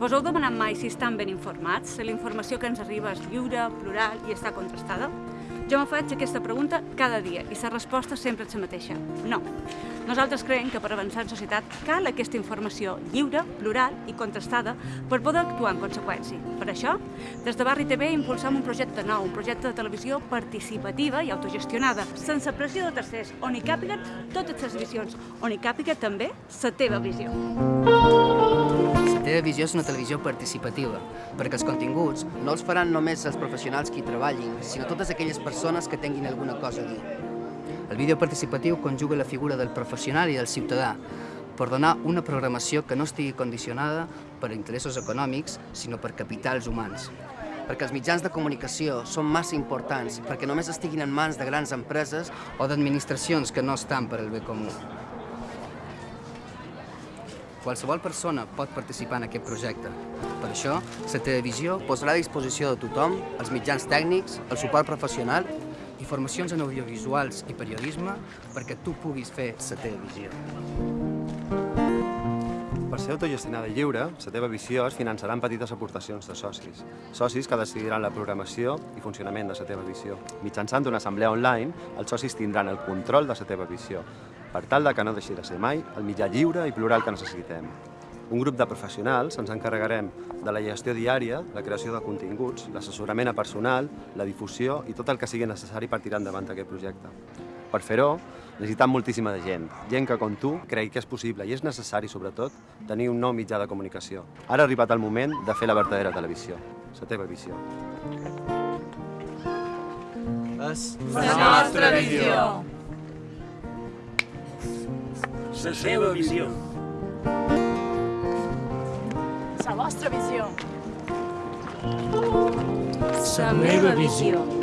Vos heu demanat mai si estan ben informats, si la informació que ens arriba és lliure, plural i està contrastada? Jo me faig aquesta pregunta cada dia i la resposta sempre és la mateixa. No. Nosaltres creiem que per avançar en societat cal aquesta informació lliure, plural i contrastada per poder actuar en conseqüència. Per això, des de Barri TV impulsam un projecte nou, un projecte de televisió participativa i autogestionada, sense pressió de tercers, on hi càpiguen totes les visions, on hi càpiga també la teva visió. La teva visió és una televisió participativa, perquè els continguts no els faran només els professionals que hi treballin, sinó totes aquelles persones que tinguin alguna cosa a dir. El vídeo participatiu conjuga la figura del professional i del ciutadà per donar una programació que no estigui condicionada per interessos econòmics, sinó per capitals humans. Perquè els mitjans de comunicació són massa importants perquè només estiguin en mans de grans empreses o d'administracions que no estan per al bé comú. Qualsevol persona pot participar en aquest projecte. Per això, la televisió posarà a disposició de tothom els mitjans tècnics, el suport professional i formacions en audiovisuals i periodisme perquè tu puguis fer la televisió. Per ser autogestionada i lliure, la teva visió es finançarà amb petites aportacions de socis. Socis que decidiran la programació i funcionament de la teva visió. Mitjançant una assemblea online, els socis tindran el control de la teva visió, per tal de que no deixi de ser mai el mitjà lliure i plural que necessitem. Un grup de professionals ens encarregarem de la gestió diària, la creació de continguts, l'assessorament a personal, la difusió i tot el que sigui necessari per tirar endavant aquest projecte. Per fer-ho, necessitem moltíssima gent, gent que, com tu, cregui que és possible i és necessari, sobretot, tenir un nou mitjà de comunicació. Ara ha arribat el moment de fer la verdadera televisió, la teva visió. És La nostra visió. La seva visió. La vostra visió. La meva visió.